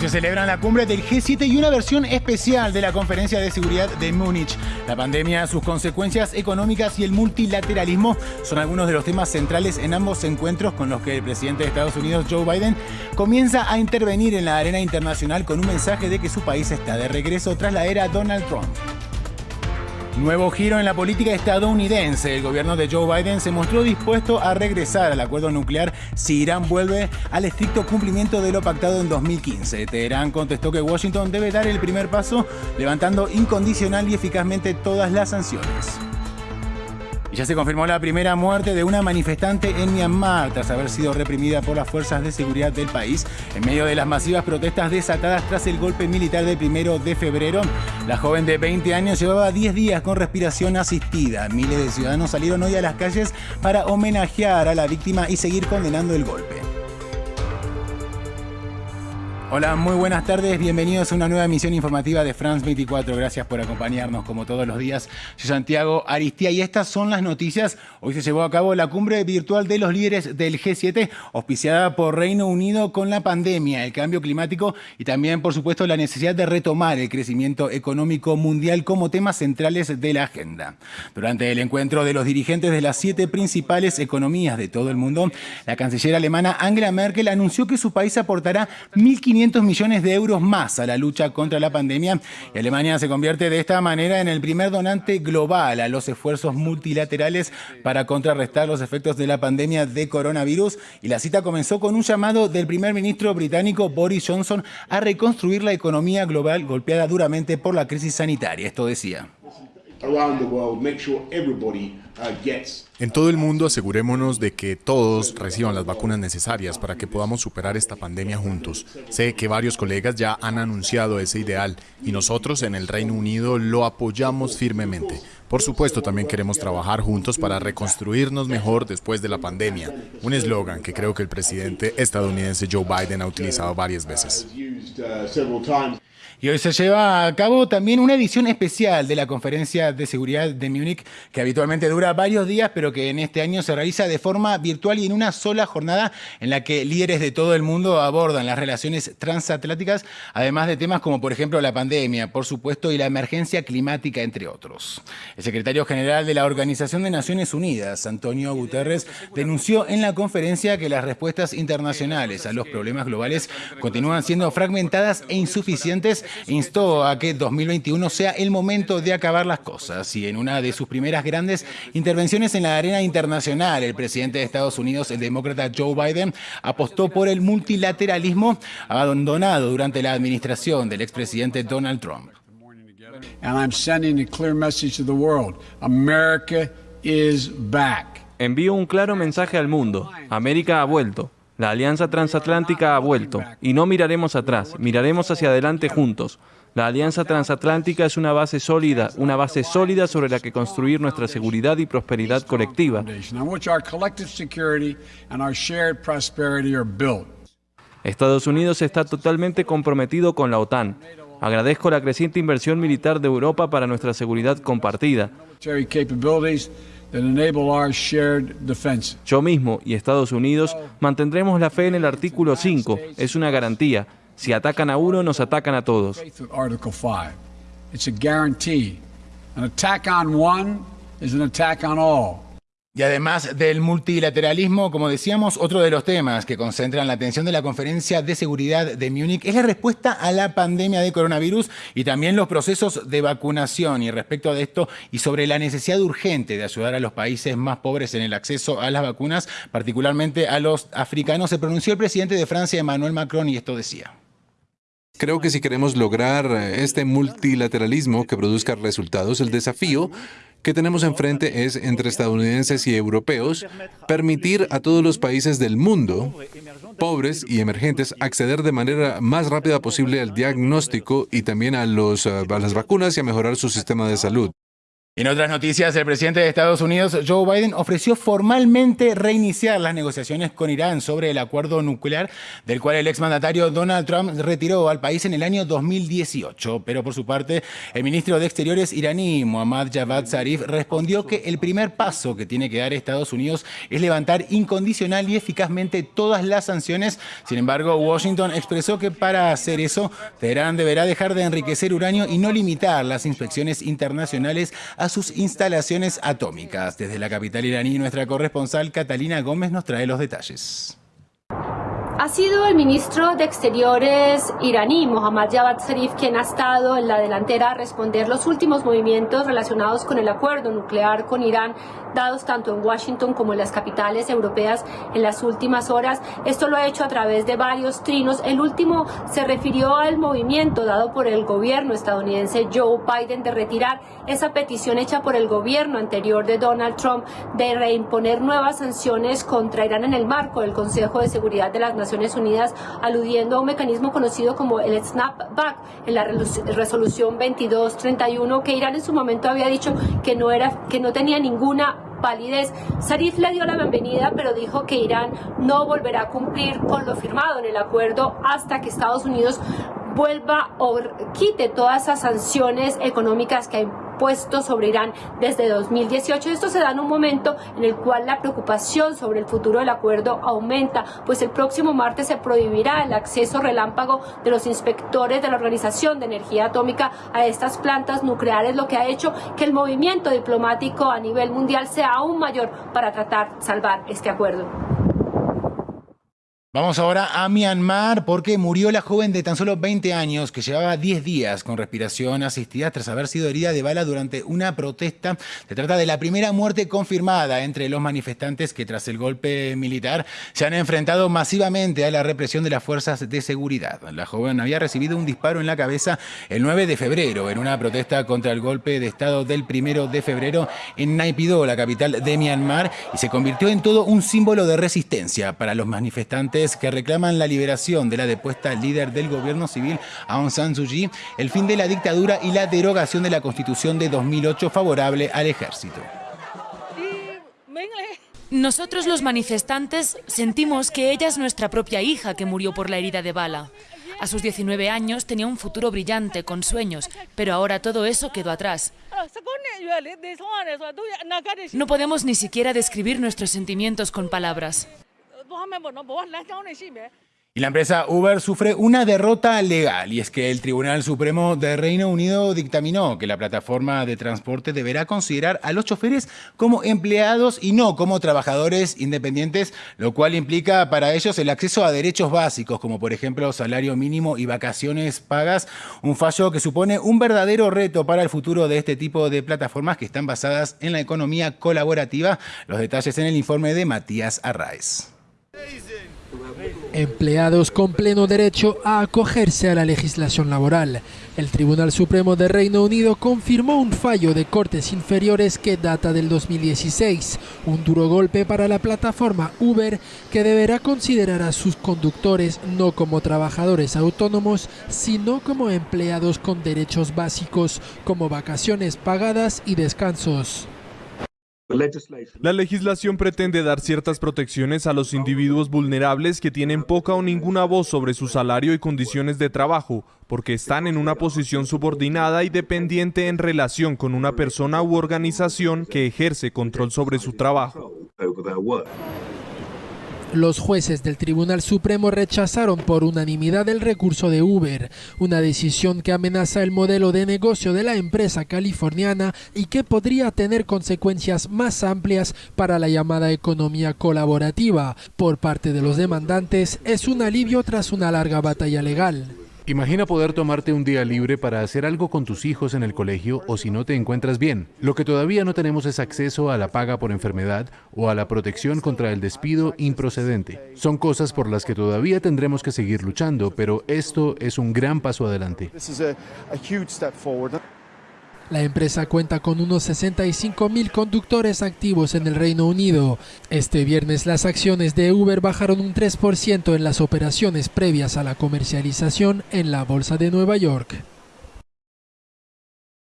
Se celebra la cumbre del G7 y una versión especial de la Conferencia de Seguridad de Múnich. La pandemia, sus consecuencias económicas y el multilateralismo son algunos de los temas centrales en ambos encuentros con los que el presidente de Estados Unidos, Joe Biden, comienza a intervenir en la arena internacional con un mensaje de que su país está de regreso tras la era Donald Trump. Nuevo giro en la política estadounidense. El gobierno de Joe Biden se mostró dispuesto a regresar al acuerdo nuclear si Irán vuelve al estricto cumplimiento de lo pactado en 2015. Teherán contestó que Washington debe dar el primer paso, levantando incondicional y eficazmente todas las sanciones. Ya se confirmó la primera muerte de una manifestante en Myanmar tras haber sido reprimida por las fuerzas de seguridad del país en medio de las masivas protestas desatadas tras el golpe militar del primero de febrero. La joven de 20 años llevaba 10 días con respiración asistida. Miles de ciudadanos salieron hoy a las calles para homenajear a la víctima y seguir condenando el golpe. Hola, muy buenas tardes, bienvenidos a una nueva emisión informativa de France 24. Gracias por acompañarnos como todos los días. Soy Santiago Aristía y estas son las noticias. Hoy se llevó a cabo la cumbre virtual de los líderes del G7, auspiciada por Reino Unido con la pandemia, el cambio climático y también, por supuesto, la necesidad de retomar el crecimiento económico mundial como temas centrales de la agenda. Durante el encuentro de los dirigentes de las siete principales economías de todo el mundo, la canciller alemana Angela Merkel anunció que su país aportará 1.500 500 millones de euros más a la lucha contra la pandemia y Alemania se convierte de esta manera en el primer donante global a los esfuerzos multilaterales para contrarrestar los efectos de la pandemia de coronavirus y la cita comenzó con un llamado del primer ministro británico Boris Johnson a reconstruir la economía global golpeada duramente por la crisis sanitaria. Esto decía. En todo el mundo asegurémonos de que todos reciban las vacunas necesarias para que podamos superar esta pandemia juntos. Sé que varios colegas ya han anunciado ese ideal y nosotros en el Reino Unido lo apoyamos firmemente. Por supuesto, también queremos trabajar juntos para reconstruirnos mejor después de la pandemia, un eslogan que creo que el presidente estadounidense Joe Biden ha utilizado varias veces. Y hoy se lleva a cabo también una edición especial de la Conferencia de Seguridad de Múnich, que habitualmente dura varios días, pero que en este año se realiza de forma virtual y en una sola jornada en la que líderes de todo el mundo abordan las relaciones transatlánticas, además de temas como por ejemplo la pandemia, por supuesto, y la emergencia climática, entre otros. El secretario general de la Organización de Naciones Unidas, Antonio Guterres, denunció en la conferencia que las respuestas internacionales a los problemas globales continúan siendo fragmentadas e insuficientes instó a que 2021 sea el momento de acabar las cosas y en una de sus primeras grandes intervenciones en la arena internacional, el presidente de Estados Unidos, el demócrata Joe Biden, apostó por el multilateralismo abandonado durante la administración del expresidente Donald Trump. Envío un claro mensaje al mundo. América ha vuelto. La alianza transatlántica ha vuelto y no miraremos atrás, miraremos hacia adelante juntos. La alianza transatlántica es una base sólida, una base sólida sobre la que construir nuestra seguridad y prosperidad colectiva. Estados Unidos está totalmente comprometido con la OTAN. Agradezco la creciente inversión militar de Europa para nuestra seguridad compartida. Yo mismo y Estados Unidos mantendremos la fe en el artículo 5. Es una garantía. Si atacan a uno, nos atacan a todos. An attack on one is an attack on all. Y además del multilateralismo, como decíamos, otro de los temas que concentran la atención de la Conferencia de Seguridad de Múnich es la respuesta a la pandemia de coronavirus y también los procesos de vacunación. Y respecto de esto y sobre la necesidad urgente de ayudar a los países más pobres en el acceso a las vacunas, particularmente a los africanos, se pronunció el presidente de Francia, Emmanuel Macron, y esto decía. Creo que si queremos lograr este multilateralismo que produzca resultados, el desafío que tenemos enfrente es, entre estadounidenses y europeos, permitir a todos los países del mundo, pobres y emergentes, acceder de manera más rápida posible al diagnóstico y también a, los, las vacunas y a mejorar su sistema de salud. En otras noticias, el presidente de Estados Unidos, Joe Biden, ofreció formalmente reiniciar las negociaciones con Irán sobre el acuerdo nuclear, del cual el exmandatario Donald Trump retiró al país en el año 2018. Pero por su parte, el ministro de Exteriores iraní, Mohammad Javad Zarif, respondió que el primer paso que tiene que dar Estados Unidos es levantar incondicional y eficazmente todas las sanciones. Sin embargo, Washington expresó que para hacer eso, Teherán deberá dejar de enriquecer uranio y no limitar las inspecciones internacionales a sus instalaciones atómicas. Desde la capital iraní, nuestra corresponsal Catalina Gómez nos trae los detalles. Ha sido el ministro de Exteriores iraní, Mohammad Javad Zarif, quien ha estado en la delantera a responder los últimos movimientos relacionados con el acuerdo nuclear con Irán, dados tanto en Washington como en las capitales europeas en las últimas horas. Esto lo ha hecho a través de varios trinos. El último se refirió al movimiento dado por el gobierno estadounidense Joe Biden de retirar esa petición hecha por el gobierno anterior de Donald Trump de reimponer nuevas sanciones contra Irán en el marco del Consejo de Seguridad de las Naciones Unidas, aludiendo a un mecanismo conocido como el snapback en la resolución 2231 que Irán en su momento había dicho que no era que no tenía ninguna validez. Zarif le dio la bienvenida, pero dijo que Irán no volverá a cumplir con lo firmado en el acuerdo hasta que Estados Unidos vuelva o quite todas esas sanciones económicas que ha impuesto sobre Irán desde 2018. Esto se da en un momento en el cual la preocupación sobre el futuro del acuerdo aumenta, pues el próximo martes se prohibirá el acceso relámpago de los inspectores de la Organización de Energía Atómica a estas plantas nucleares, lo que ha hecho que el movimiento diplomático a nivel mundial sea aún mayor para tratar de salvar este acuerdo. Vamos ahora a Myanmar porque murió la joven de tan solo 20 años que llevaba 10 días con respiración asistida tras haber sido herida de bala durante una protesta. Se trata de la primera muerte confirmada entre los manifestantes que tras el golpe militar se han enfrentado masivamente a la represión de las fuerzas de seguridad. La joven había recibido un disparo en la cabeza el 9 de febrero en una protesta contra el golpe de estado del 1 de febrero en Naypyidaw, la capital de Myanmar, y se convirtió en todo un símbolo de resistencia para los manifestantes que reclaman la liberación de la depuesta líder del gobierno civil Aung San Suu Kyi, el fin de la dictadura y la derogación de la constitución de 2008 favorable al ejército. Nosotros los manifestantes sentimos que ella es nuestra propia hija que murió por la herida de bala. A sus 19 años tenía un futuro brillante, con sueños, pero ahora todo eso quedó atrás. No podemos ni siquiera describir nuestros sentimientos con palabras. Y la empresa Uber sufre una derrota legal, y es que el Tribunal Supremo de Reino Unido dictaminó que la plataforma de transporte deberá considerar a los choferes como empleados y no como trabajadores independientes, lo cual implica para ellos el acceso a derechos básicos, como por ejemplo salario mínimo y vacaciones pagas, un fallo que supone un verdadero reto para el futuro de este tipo de plataformas que están basadas en la economía colaborativa. Los detalles en el informe de Matías Arraez. Empleados con pleno derecho a acogerse a la legislación laboral. El Tribunal Supremo de Reino Unido confirmó un fallo de cortes inferiores que data del 2016, un duro golpe para la plataforma Uber que deberá considerar a sus conductores no como trabajadores autónomos, sino como empleados con derechos básicos como vacaciones pagadas y descansos. La legislación pretende dar ciertas protecciones a los individuos vulnerables que tienen poca o ninguna voz sobre su salario y condiciones de trabajo, porque están en una posición subordinada y dependiente en relación con una persona u organización que ejerce control sobre su trabajo. Los jueces del Tribunal Supremo rechazaron por unanimidad el recurso de Uber, una decisión que amenaza el modelo de negocio de la empresa californiana y que podría tener consecuencias más amplias para la llamada economía colaborativa. Por parte de los demandantes, es un alivio tras una larga batalla legal. Imagina poder tomarte un día libre para hacer algo con tus hijos en el colegio o si no te encuentras bien. Lo que todavía no tenemos es acceso a la paga por enfermedad o a la protección contra el despido improcedente. Son cosas por las que todavía tendremos que seguir luchando, pero esto es un gran paso adelante. La empresa cuenta con unos 65 mil conductores activos en el Reino Unido. Este viernes las acciones de Uber bajaron un 3% en las operaciones previas a la comercialización en la Bolsa de Nueva York.